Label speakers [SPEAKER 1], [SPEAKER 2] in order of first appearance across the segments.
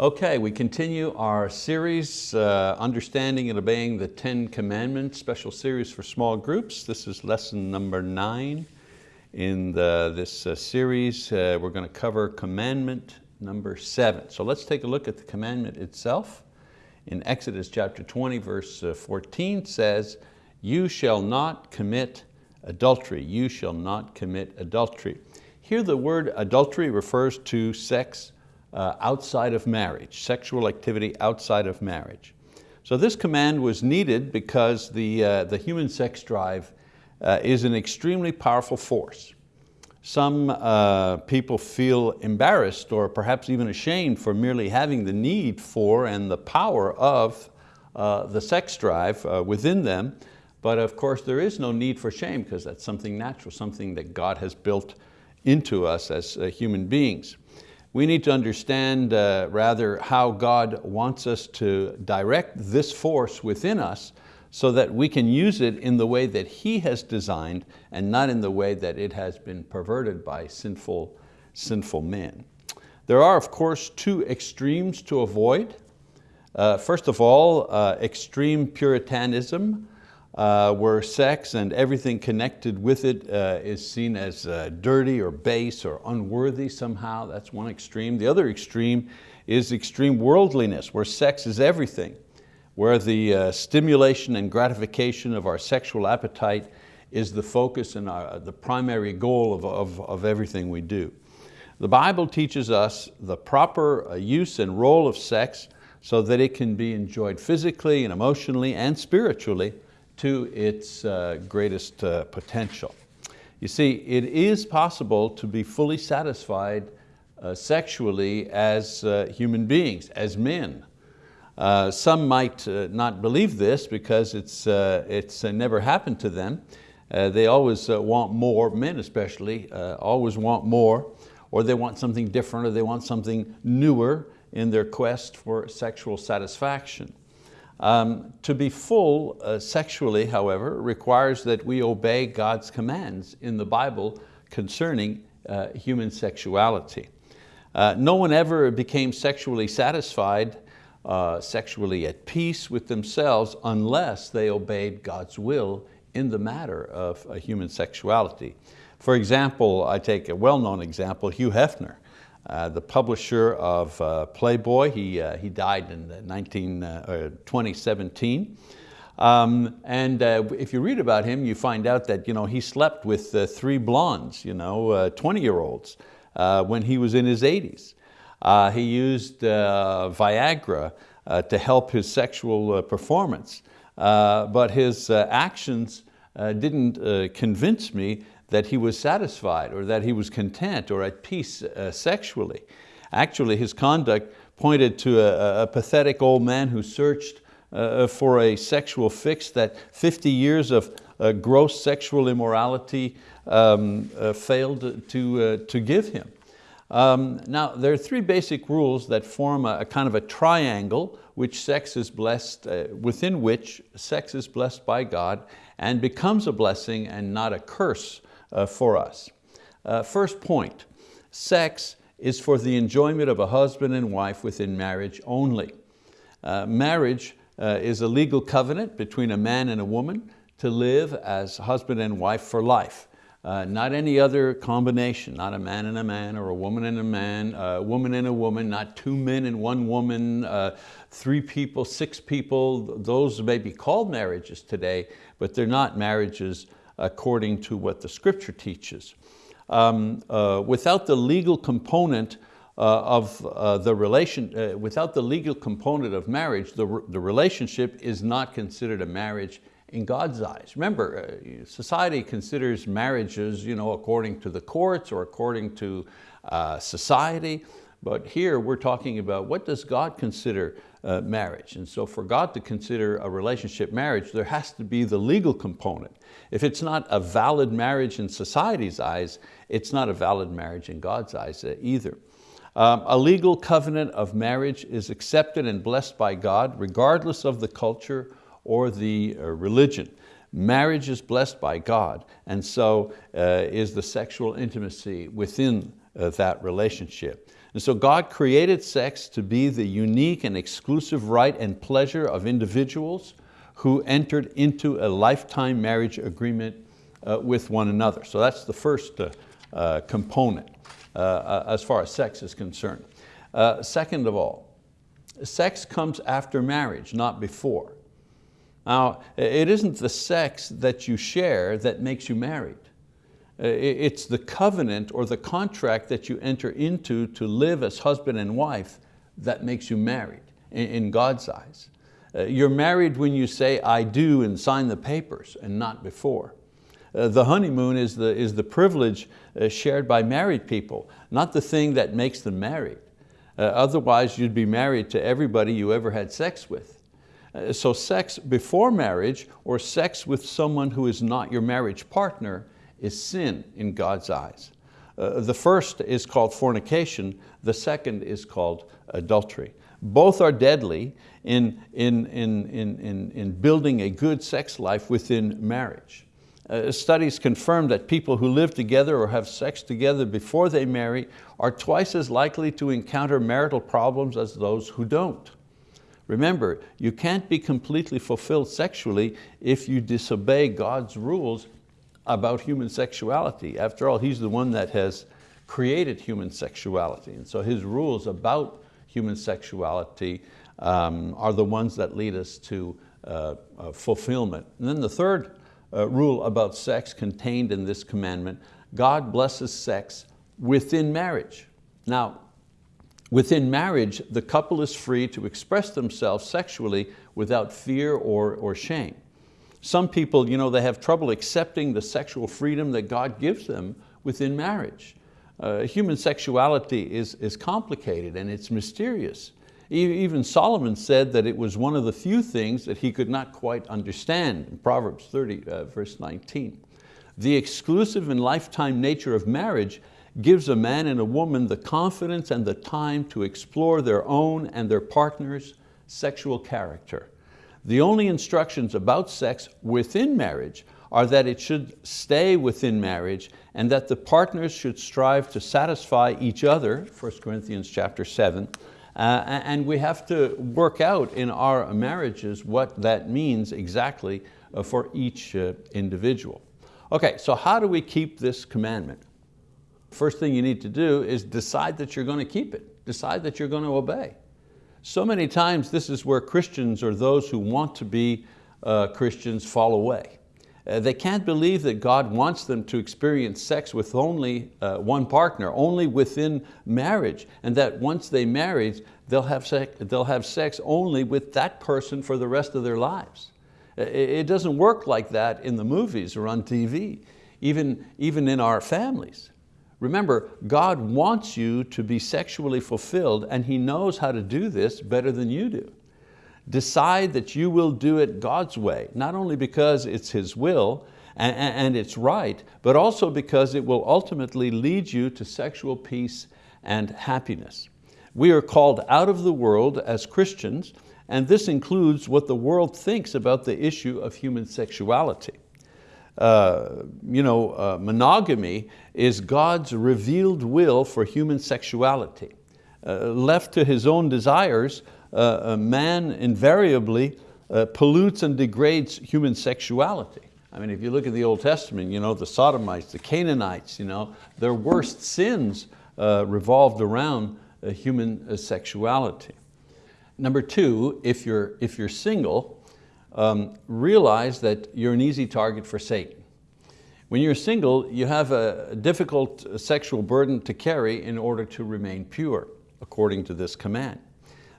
[SPEAKER 1] Okay, we continue our series, uh, Understanding and Obeying the Ten Commandments, special series for small groups. This is lesson number nine in the, this uh, series. Uh, we're going to cover commandment number seven. So let's take a look at the commandment itself. In Exodus chapter 20, verse uh, 14 says, you shall not commit adultery. You shall not commit adultery. Here the word adultery refers to sex uh, outside of marriage, sexual activity outside of marriage. So this command was needed because the, uh, the human sex drive uh, is an extremely powerful force. Some uh, people feel embarrassed or perhaps even ashamed for merely having the need for and the power of uh, the sex drive uh, within them, but of course there is no need for shame because that's something natural, something that God has built into us as human beings. We need to understand uh, rather how God wants us to direct this force within us so that we can use it in the way that He has designed and not in the way that it has been perverted by sinful, sinful men. There are, of course, two extremes to avoid. Uh, first of all, uh, extreme Puritanism, uh, where sex and everything connected with it uh, is seen as uh, dirty or base or unworthy somehow. That's one extreme. The other extreme is extreme worldliness, where sex is everything, where the uh, stimulation and gratification of our sexual appetite is the focus and our, the primary goal of, of, of everything we do. The Bible teaches us the proper uh, use and role of sex so that it can be enjoyed physically and emotionally and spiritually to its uh, greatest uh, potential. You see, it is possible to be fully satisfied uh, sexually as uh, human beings, as men. Uh, some might uh, not believe this because it's, it's never happened to them. they always want more, men especially, always want more, or they want something different, or they want something newer in their quest for sexual satisfaction. Um, to be full uh, sexually, however, requires that we obey God's commands in the Bible concerning uh, human sexuality. Uh, no one ever became sexually satisfied, uh, sexually at peace with themselves unless they obeyed God's will in the matter of uh, human sexuality. For example, I take a well-known example, Hugh Hefner. Uh, the publisher of uh, Playboy. He, uh, he died in 19, 2017. Um, and uh, if you read about him, you find out that you know, he slept with uh, three blondes, you know, 20-year-olds, when he was in his 80s. he used Viagra to help his sexual performance. but his actions didn't convince me that he was satisfied or that he was content or at peace uh, sexually. Actually, his conduct pointed to a, a pathetic old man who searched uh, for a sexual fix that 50 years of uh, gross sexual immorality um, uh, failed to, uh, to give him. Um, now, there are three basic rules that form a, a kind of a triangle which sex is blessed, uh, within which sex is blessed by God and becomes a blessing and not a curse for us. Uh, first point, sex is for the enjoyment of a husband and wife within marriage only. Uh, marriage uh, is a legal covenant between a man and a woman to live as husband and wife for life. Uh, not any other combination, not a man and a man or a woman and a man, a woman and a woman, not two men and one woman, uh, three people, six people. Those may be called marriages today, but they're not marriages according to what the scripture teaches. Um, uh, without the legal component uh, of uh, the relation, uh, without the legal component of marriage, the, the relationship is not considered a marriage in God's eyes. Remember, society considers marriages you know, according to the courts or according to uh, society, but here we're talking about what does God consider uh, marriage. And so for God to consider a relationship marriage, there has to be the legal component. If it's not a valid marriage in society's eyes, it's not a valid marriage in God's eyes uh, either. Um, a legal covenant of marriage is accepted and blessed by God regardless of the culture or the uh, religion. Marriage is blessed by God and so uh, is the sexual intimacy within uh, that relationship. And so God created sex to be the unique and exclusive right and pleasure of individuals who entered into a lifetime marriage agreement uh, with one another. So that's the first uh, uh, component uh, uh, as far as sex is concerned. Second of all, sex comes after marriage, not before. Now, it isn't the sex that you share that makes you married. It's the covenant or the contract that you enter into to live as husband and wife that makes you married in God's eyes. You're married when you say, I do, and sign the papers, and not before. Uh, the honeymoon is the, is the privilege uh, shared by married people, not the thing that makes them married. Uh, otherwise you'd be married to everybody you ever had sex with. So sex before marriage or sex with someone who is not your marriage partner is sin in God's eyes. Uh, the first is called fornication, the second is called adultery. Both are deadly in, in, in, in, in, building a good sex life within marriage. Uh, studies confirm that people who live together or have sex together before they marry are twice as likely to encounter marital problems as those who don't. Remember, you can't be completely fulfilled sexually if you disobey God's rules about human sexuality. After all, He's the one that has created human sexuality. And so His rules about human sexuality um, are the ones that lead us to uh, uh, fulfillment. And then the third uh, rule about sex contained in this commandment, God blesses sex within marriage. Now, within marriage, the couple is free to express themselves sexually without fear or, or shame. Some people, you know, they have trouble accepting the sexual freedom that God gives them within marriage. Uh, human sexuality is, is complicated and it's mysterious. Even Solomon said that it was one of the few things that he could not quite understand in Proverbs 30, uh, verse 19. The exclusive and lifetime nature of marriage gives a man and a woman the confidence and the time to explore their own and their partner's sexual character. The only instructions about sex within marriage are that it should stay within marriage and that the partners should strive to satisfy each other, 1 Corinthians chapter 7, uh, and we have to work out in our marriages what that means exactly uh, for each uh, individual. Okay, so how do we keep this commandment? First thing you need to do is decide that you're going to keep it. Decide that you're going to obey. So many times this is where Christians or those who want to be uh, Christians fall away. Uh, they can't believe that God wants them to experience sex with only uh, one partner, only within marriage, and that once they marry, they'll have, sex, they'll have sex only with that person for the rest of their lives. Uh, it doesn't work like that in the movies or on TV, even, even in our families. Remember, God wants you to be sexually fulfilled and He knows how to do this better than you do. Decide that you will do it God's way, not only because it's His will and, and it's right, but also because it will ultimately lead you to sexual peace and happiness. We are called out of the world as Christians, and this includes what the world thinks about the issue of human sexuality. Uh, you know, uh, monogamy is God's revealed will for human sexuality. Uh, left to his own desires, uh, man invariably uh, pollutes and degrades human sexuality. I mean, if you look at the Old Testament, you know, the Sodomites, the Canaanites, you know, their worst sins revolved around human sexuality. Number two, if you're, if you're single, um, realize that you're an easy target for Satan. When you're single, you have a difficult sexual burden to carry in order to remain pure, according to this command.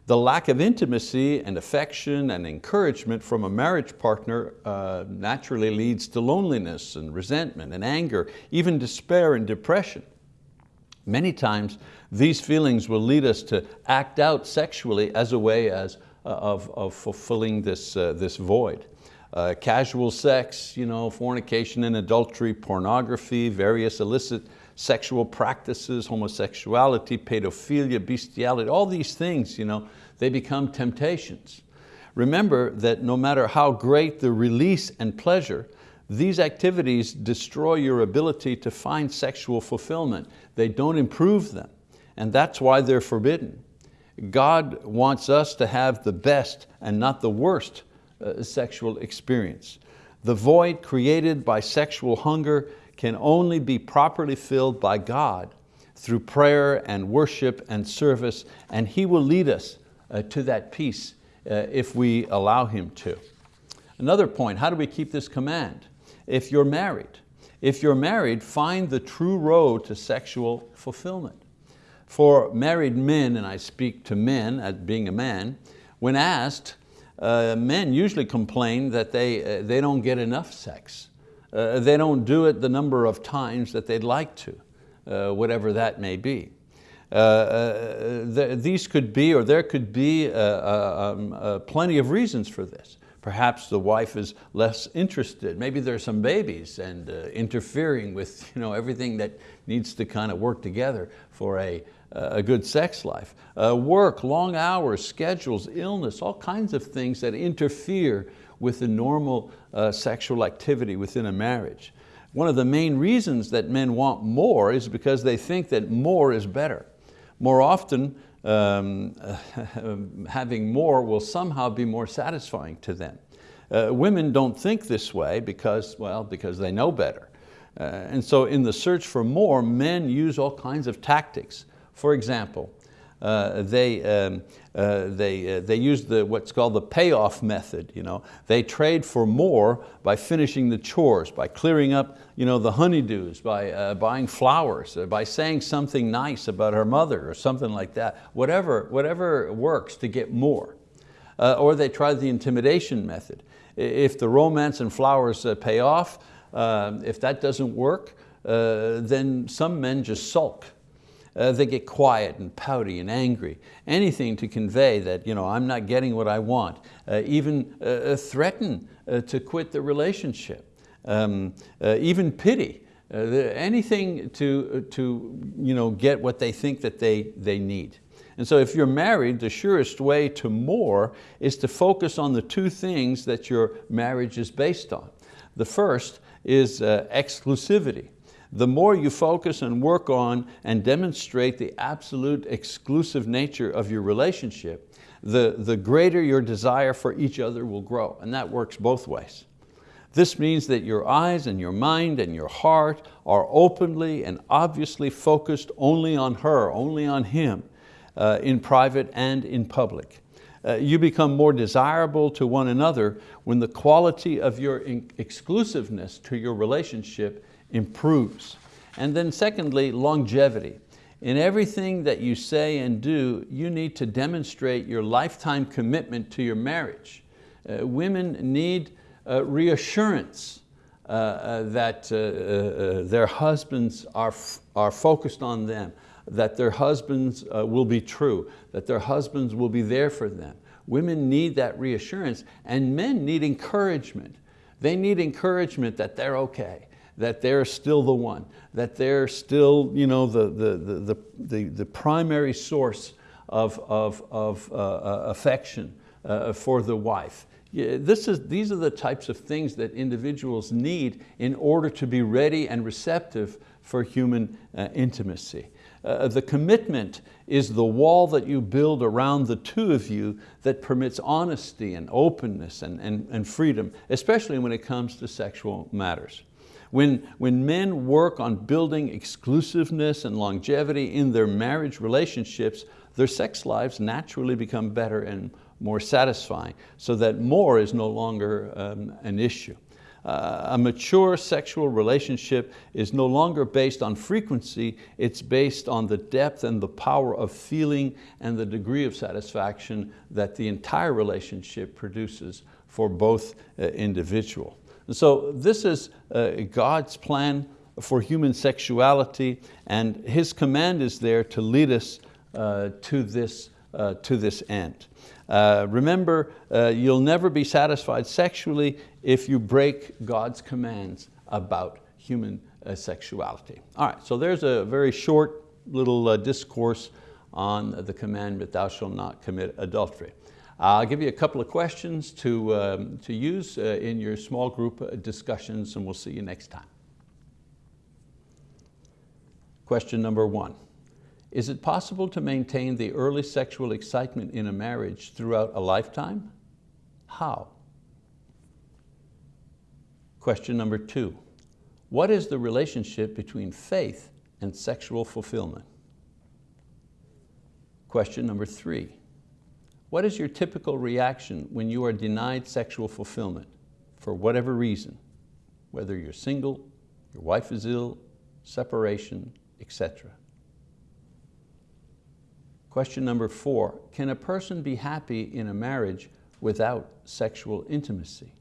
[SPEAKER 1] The lack of intimacy and affection and encouragement from a marriage partner uh, naturally leads to loneliness and resentment and anger, even despair and depression. Many times these feelings will lead us to act out sexually as a way as, of, of fulfilling this, uh, this void. Uh, casual sex, you know, fornication and adultery, pornography, various illicit sexual practices, homosexuality, pedophilia, bestiality, all these things, you know, they become temptations. Remember that no matter how great the release and pleasure, these activities destroy your ability to find sexual fulfillment. They don't improve them. and that's why they're forbidden. God wants us to have the best and not the worst uh, sexual experience. The void created by sexual hunger can only be properly filled by God through prayer and worship and service, and He will lead us uh, to that peace uh, if we allow Him to. Another point, how do we keep this command? If you're married, if you're married, find the true road to sexual fulfillment. For married men, and I speak to men as being a man, when asked, uh, men usually complain that they, uh, they don't get enough sex. Uh, they don't do it the number of times that they'd like to, uh, whatever that may be. Uh, uh, th these could be, or there could be um, plenty of reasons for this. Perhaps the wife is less interested. Maybe there's some babies and uh, interfering with you know, everything that needs to kind of work together for a, a good sex life. Uh, work, long hours, schedules, illness, all kinds of things that interfere with the normal uh, sexual activity within a marriage. One of the main reasons that men want more is because they think that more is better. More often, um, having more will somehow be more satisfying to them. Uh, women don't think this way because, well, because they know better. Uh, and so in the search for more, men use all kinds of tactics. For example, they, um, uh, they, uh, they use the, what's called the payoff method. You know? They trade for more by finishing the chores, by clearing up you know, the honeydews, by uh, buying flowers, uh, by saying something nice about her mother or something like that. Whatever, whatever works to get more. Uh, or they try the intimidation method. If the romance and flowers pay off, if that doesn't work, then some men just sulk uh, they get quiet and pouty and angry. Anything to convey that you know, I'm not getting what I want. Uh, even uh, uh threaten uh, to quit the relationship. Um, uh, even pity. anything to, to you know, get what they think that they, they need. And so if you're married, the surest way to more is to focus on the two things that your marriage is based on. The first is exclusivity the more you focus and work on and demonstrate the absolute exclusive nature of your relationship, the, the greater your desire for each other will grow, and that works both ways. This means that your eyes and your mind and your heart are openly and obviously focused only on her, only on him, uh, in private and in public. Uh, you become more desirable to one another when the quality of your exclusiveness to your relationship improves. And then secondly, longevity. In everything that you say and do, you need to demonstrate your lifetime commitment to your marriage. Uh, women need uh, reassurance uh, uh that uh, uh, their husbands are, are focused on them, that their husbands will be true, that their husbands will be there for them. Women need that reassurance and men need encouragement. They need encouragement that they're okay, that they're still the one, that they're still you know, the, the, the, the, the primary source of, of, of uh, uh, affection uh, for the wife. This is, these are the types of things that individuals need in order to be ready and receptive for human uh, intimacy. Uh, the commitment is the wall that you build around the two of you that permits honesty and openness and, and, and freedom, especially when it comes to sexual matters. When, when men work on building exclusiveness and longevity in their marriage relationships, their sex lives naturally become better and more satisfying so that more is no longer um, an issue. Uh, a mature sexual relationship is no longer based on frequency, it's based on the depth and the power of feeling and the degree of satisfaction that the entire relationship produces for both uh, individual. And so this is uh, God's plan for human sexuality and His command is there to lead us uh, to, this, uh, to this end. Uh, remember, uh, you'll never be satisfied sexually if you break God's commands about human uh, sexuality. All right, so there's a very short little discourse on the commandment, thou shalt not commit adultery. I'll give you a couple of questions to, um, to use uh, in your small group uh, discussions and we'll see you next time. Question number one. Is it possible to maintain the early sexual excitement in a marriage throughout a lifetime? How? Question number two, what is the relationship between faith and sexual fulfillment? Question number three, what is your typical reaction when you are denied sexual fulfillment for whatever reason, whether you're single, your wife is ill, separation, etc. Question number four, can a person be happy in a marriage without sexual intimacy?